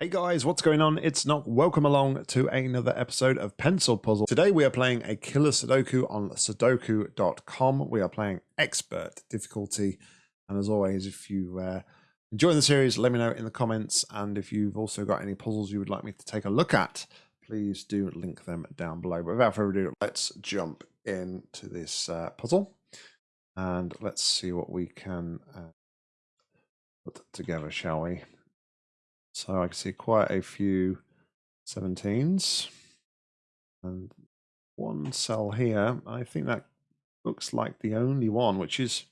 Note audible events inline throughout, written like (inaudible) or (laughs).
Hey guys, what's going on? It's Nock. Welcome along to another episode of Pencil Puzzle. Today we are playing a killer Sudoku on Sudoku.com. We are playing expert difficulty. And as always, if you uh, enjoy the series, let me know in the comments. And if you've also got any puzzles you would like me to take a look at, please do link them down below. But without further ado, let's jump into this uh, puzzle. And let's see what we can uh, put together, shall we? So I can see quite a few 17s and one cell here. I think that looks like the only one, which is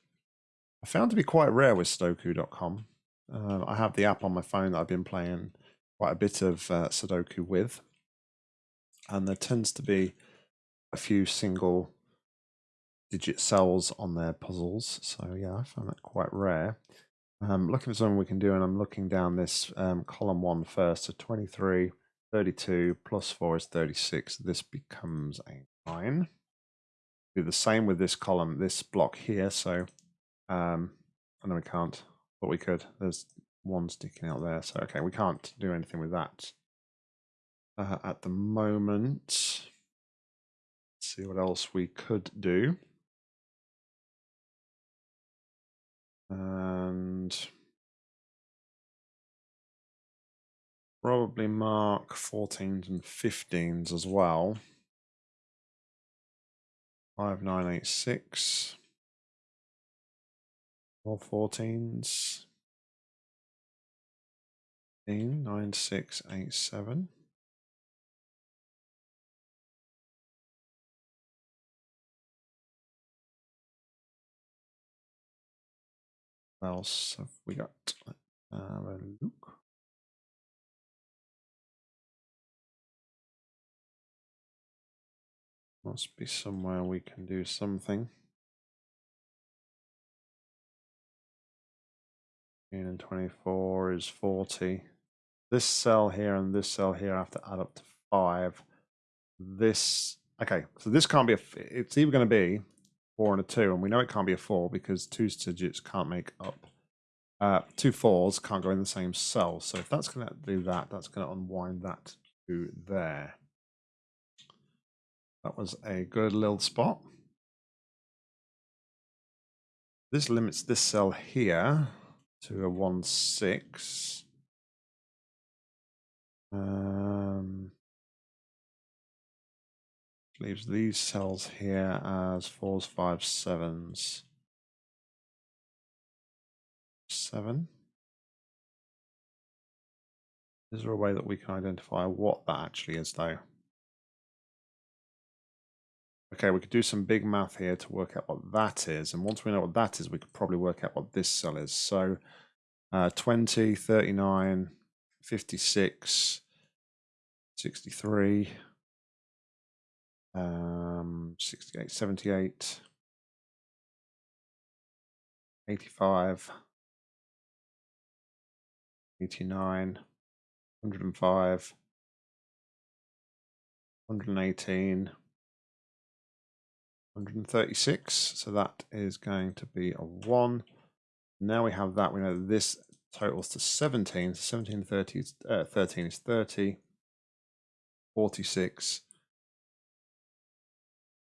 I found to be quite rare with Sudoku.com. Uh, I have the app on my phone that I've been playing quite a bit of uh, Sudoku with, and there tends to be a few single digit cells on their puzzles. So yeah, I found that quite rare. I'm looking for something we can do, and I'm looking down this um, column one first. So 23, 32 plus 4 is 36. This becomes a 9. Do the same with this column, this block here. So, um, I know we can't, but we could. There's one sticking out there. So, okay, we can't do anything with that uh, at the moment. Let's see what else we could do. And probably mark 14s and 15s as well. 5986. All 14s. 9687. Else have we got? Have a look. Must be somewhere we can do something. and 24 is 40. This cell here and this cell here have to add up to 5. This, okay, so this can't be a, it's either going to be four and a two, and we know it can't be a four because two digits can't make up. Uh, two fours can't go in the same cell. So if that's going to do that, that's going to unwind that to there. That was a good little spot. This limits this cell here to a 1, 6. Um, leaves these cells here as fours, fives, sevens. Seven. Is there a way that we can identify what that actually is though? Okay, we could do some big math here to work out what that is. And once we know what that is, we could probably work out what this cell is. So uh, 20, 39, 56, 63, um, 68, 78, 85, 89, 105, 118, 136. So that is going to be a 1. Now we have that. We know this totals to 17. So 17 30, uh, 13 is 30. 46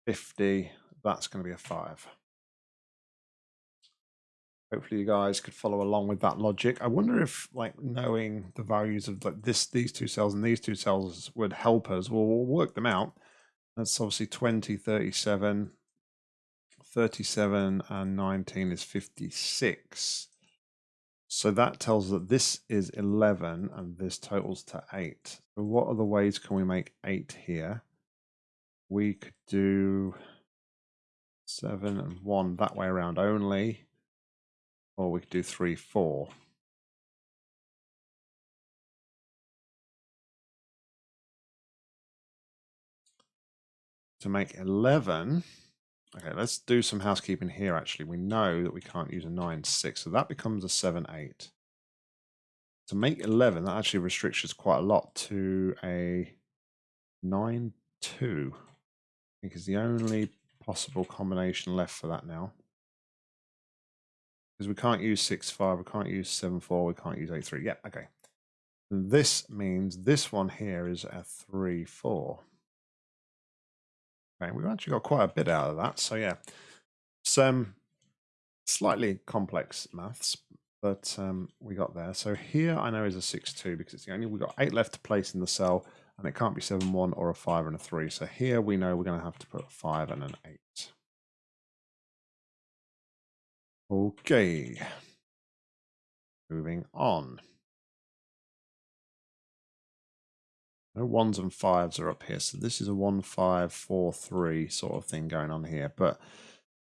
50, that's going to be a 5. Hopefully you guys could follow along with that logic. I wonder if like knowing the values of like this, these two cells and these two cells would help us. Well, work them out. That's obviously 20, 37, 37 and 19 is 56. So that tells us that this is 11 and this totals to 8. So what other ways can we make 8 here? We could do seven and one that way around only, or we could do three, four. To make 11, okay, let's do some housekeeping here actually. We know that we can't use a 9, 6, so that becomes a 7, 8. To make 11, that actually restricts us quite a lot to a 9, 2 think is the only possible combination left for that now. Because we can't use 6-5, we can't use 7-4, we can't use 8-3. Yeah, okay. And this means this one here is a 3, 4. Okay, we've actually got quite a bit out of that. So yeah, some slightly complex maths, but um, we got there. So here I know is a 6, 2 because it's the only, we've got 8 left to place in the cell and it can't be 7, 1 or a 5 and a 3. So here we know we're going to have to put a 5 and an 8. Okay. Moving on. No ones and fives are up here. So this is a one, five, four, three sort of thing going on here. But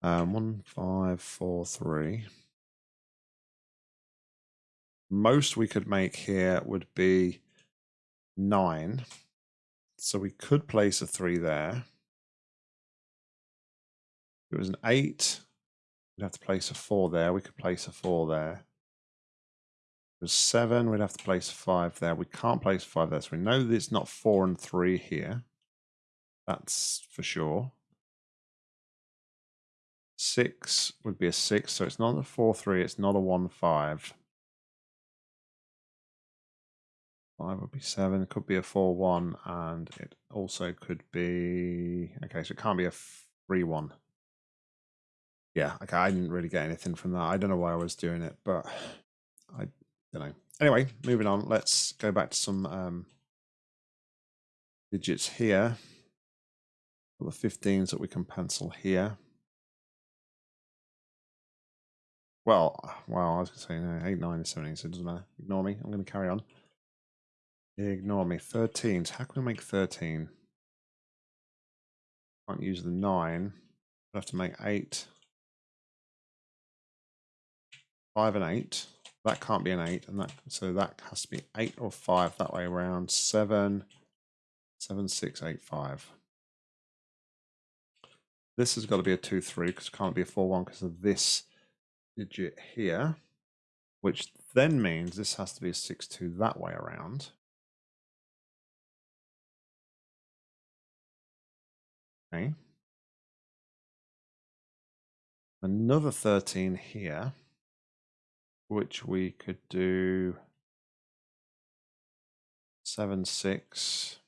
um, one, five, four, three. Most we could make here would be nine. So we could place a three there. If it was an eight, we'd have to place a four there. We could place a four there It was seven. We'd have to place a five there. We can't place five there. So we know that it's not four and three here. That's for sure. Six would be a six. So it's not a four, three. It's not a one, five. Five would be seven. It could be a four, one. And it also could be, okay, so it can't be a three, one. Yeah, okay, I didn't really get anything from that. I don't know why I was doing it, but I don't know. Anyway, moving on. Let's go back to some um, digits here. The 15s that we can pencil here. Well, well, I was going to say no, 8, 9, 17, so it doesn't matter. Ignore me. I'm going to carry on. Ignore me. 13s. How can we make 13? Can't use the 9. I have to make 8. 5 and 8. That can't be an 8, and that so that has to be 8 or 5 that way around. 7, 7, 6, 8, 5. This has got to be a 2, 3 because it can't be a 4, 1 because of this digit here, which then means this has to be a 6, 2 that way around. Okay. Another 13 here which we could do seven, six,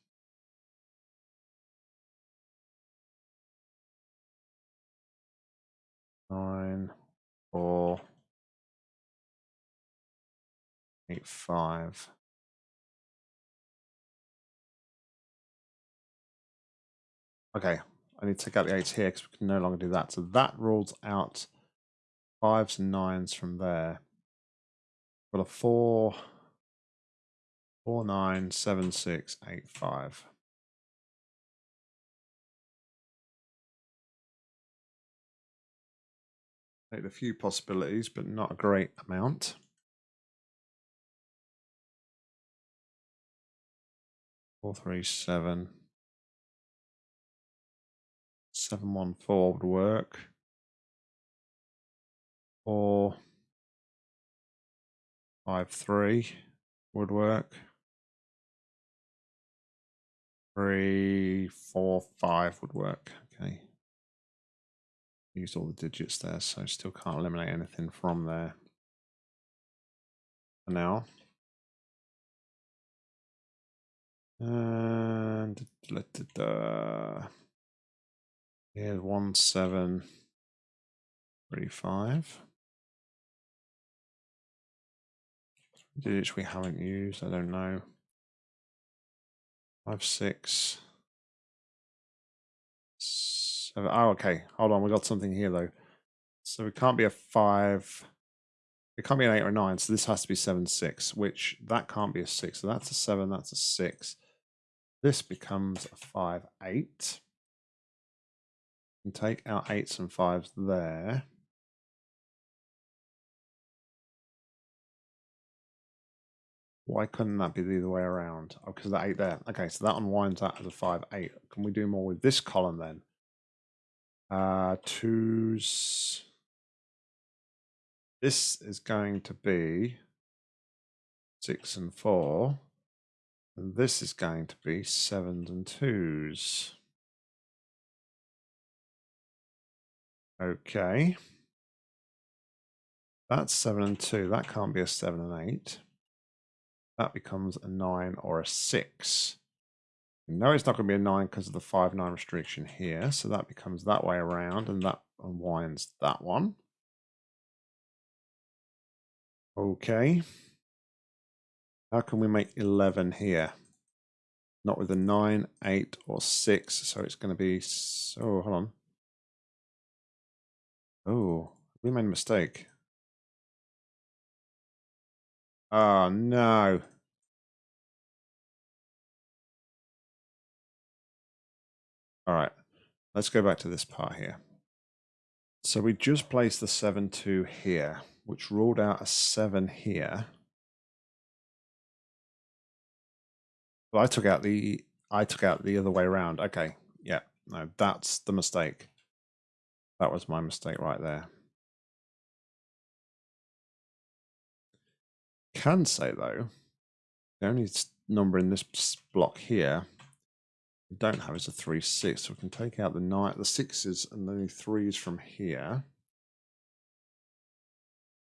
nine, four, eight, five. Okay, I need to take out the eights here because we can no longer do that. So that rules out fives and nines from there. Got a four, four, nine, seven, six, eight, five. Take a few possibilities, but not a great amount. Four, three, seven. Seven, one, four would work. Four five three would work. Three, four, five would work. Okay. Used all the digits there, so still can't eliminate anything from there. For now. And da, da, da, here's one seven three five. Digits we haven't used, I don't know. Five, six, seven. Oh, okay. Hold on, we got something here though. So it can't be a five. It can't be an eight or a nine, so this has to be seven, six, which that can't be a six. So that's a seven, that's a six. This becomes a five, eight. Take our eights and fives there. Why couldn't that be the other way around? Oh, because that eight there. Okay, so that unwinds that as a five, eight. Can we do more with this column then? Uh, twos. This is going to be six and four. And this is going to be sevens and twos. Okay. That's seven and two. That can't be a seven and eight. that becomes a 9 or a 6. No, it's not going to be a 9 because of the 5 9 restriction here. So that becomes that way around and that unwinds that one. Okay. How can we make 11 here? Not with a 9, 8, or 6. So it's going to be. So, oh, hold on. Oh, we made a mistake. Oh, no. All right, let's go back to this part here. So we just placed the 7 2 here, which ruled out a 7 here. Well, I took out the I took out the other way around. Okay, yeah, no, that's the mistake. That was my mistake right there. Can say though, the only number in this block here we don't have is a 3 6. So we can take out the nine, the sixes and the threes from here.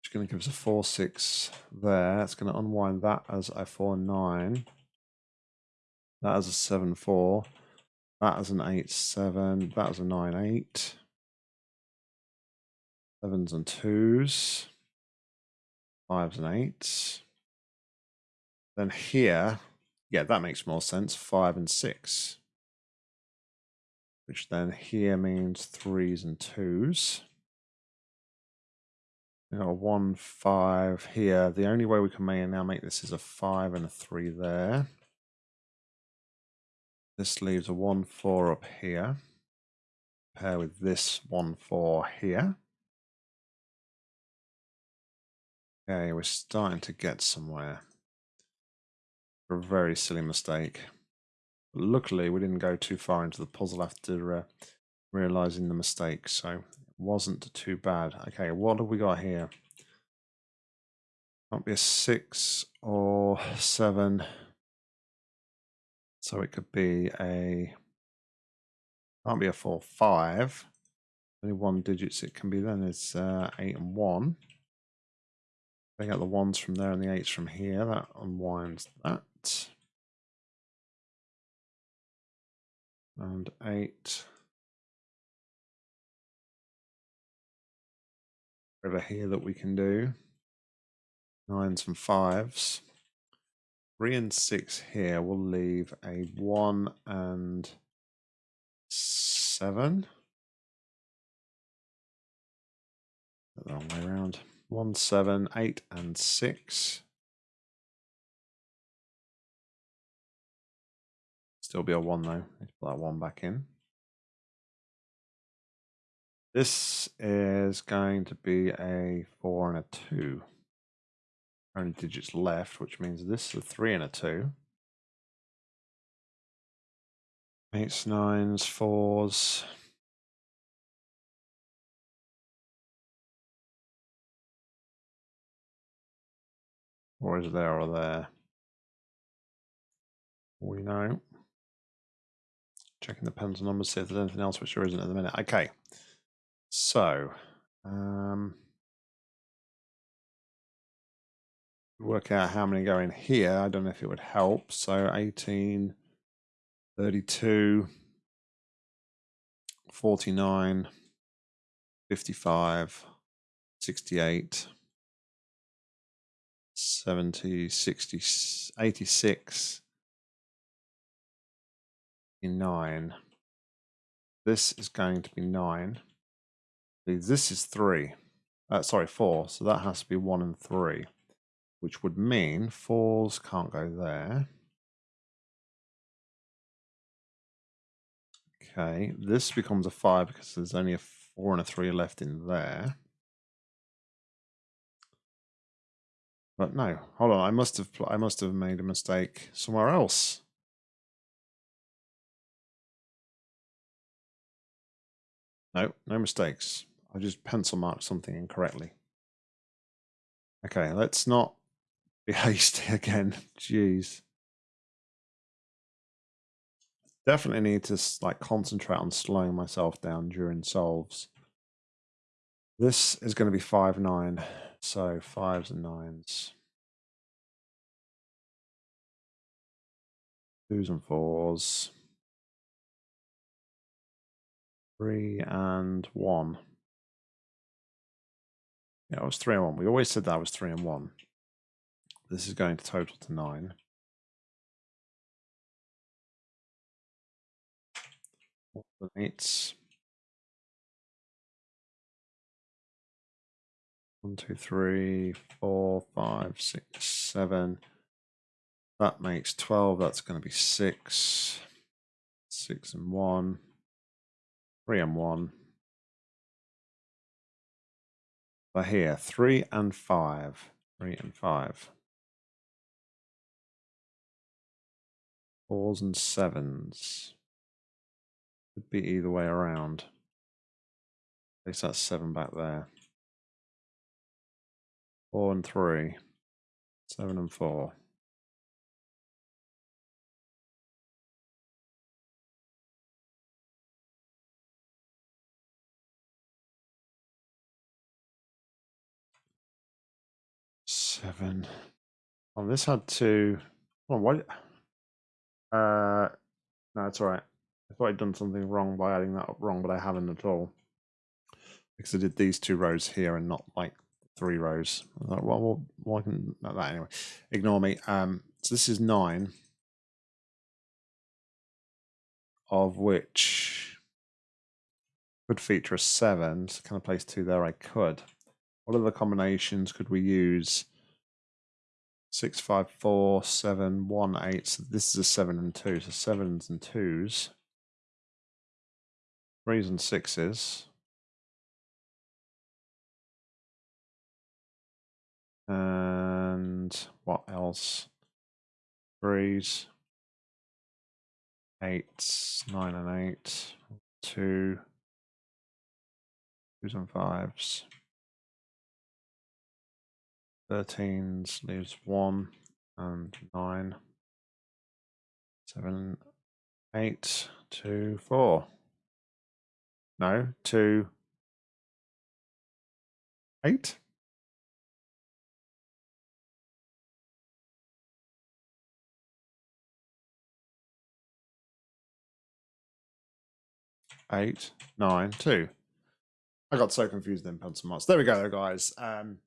It's going to give us a 4 6 there. It's going to unwind that as a 4 9. That as a 7 4. That as an 8 7. That as a 9 8. Sevens and twos. Fives and eights. Then here, yeah, that makes more sense. Five and six which then here means threes and twos. Got a one, five here. The only way we can now make this is a five and a three there. This leaves a one, four up here. Pair with this one, four here. Okay, we're starting to get somewhere. A very silly mistake. But Luckily, we didn't go too far into the puzzle after uh, realizing the mistake, so it wasn't too bad. Okay, what have we got here? Might be a six or seven. So it could be a can't be a four five. Only one digits it can be then is uh, eight and one. Take out the ones from there and the eights from here. That unwinds that. and 8 over here that we can do. Nines and fives. Three and six here will leave a one and seven. The wrong way around. One, seven, eight, and six. Still be a one though. Let's put that one back in. This is going to be a four and a two. Only digits left, which means this is a three and a two. Eights, nines, fours. Or is there or there? We know. Checking the pencil numbers, see if there's anything else which there isn't at the minute. Okay. So, um, work out how many go in here. I don't know if it would help. So 18, 32, 49, 55, 68, 70, 60, 86, nine. This is going to be nine. This is three. Uh, sorry, four. So that has to be one and three, which would mean fours can't go there. Okay, this becomes a five because there's only a four and a three left in there. But no, hold on. I must have I must have made a mistake somewhere else. No, no mistakes. I just pencil marked something incorrectly. Okay, let's not (laughs) be hasty again. Jeez. Definitely need to like concentrate on slowing myself down during solves. This is going to be 5, 9. So fives and nines. twos and fours. Three and one. Yeah, it was three and one. We always said that was three and one. This is going to total to nine. Eights. One, two, three, four, five, six, seven. That makes 12. That's going to be six. Six and one. Three and one. But here, three and five. Three and five. Fours and sevens. Could be either way around. At least that's seven back there. Four and three. Seven and four. Seven. Oh, this had two. Oh, what? Uh, no, it's all right. I thought I'd done something wrong by adding that up wrong, but I haven't at all. Because I did these two rows here and not like three rows. Thought, well, well, I can not that anyway. Ignore me. Um, so this is nine, of which could feature a seven. So can I place two there? I could. What other combinations could we use? Six, five, four, seven, one, eight. So this is a seven and two. So sevens and twos. Threes and sixes. And what else? Threes. Eights, nine and eight. Two. Twos and fives. 13s leaves 1 and 9, 7, 8, 2, 4. No, 2, 8. Eight, nine, two. I got so confused in pencil marks. There we go, guys. Um,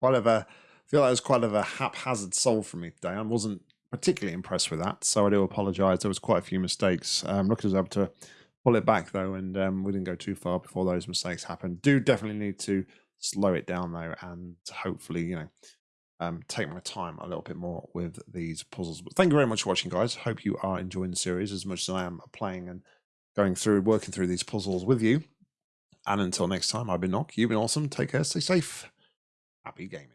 quite of a I feel like it was quite of a haphazard solve for me today. I wasn't particularly impressed with that, so I do apologise. There was quite a few mistakes. Um, was able to pull it back though, and um, we didn't go too far before those mistakes happened. Do definitely need to slow it down though, and hopefully, you know, um, take my time a little bit more with these puzzles. But thank you very much for watching, guys. Hope you are enjoying the series as much as I am playing and going through, working through these puzzles with you. And until next time, I've been Nock. You've been awesome. Take care. Stay safe happy gaming.